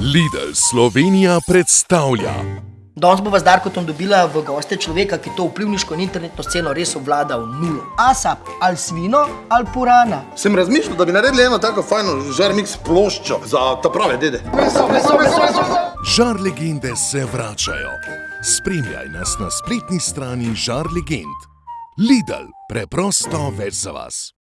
Lidl Slovenija predstavlja. Danes bova z Darkotom dobila v goste človeka, ki to vplivniško in internetno sceno res obvlada v nulo. Asap, ali svino, ali purana. Sem razmišljal, da bi naredili eno tako fajno žarmix ploščo za ta prave dede. Meso, meso, meso, meso, meso. Žar legende se vračajo. Spremljaj nas na spletni strani Žar legend. Lidl, preprosto več za vas.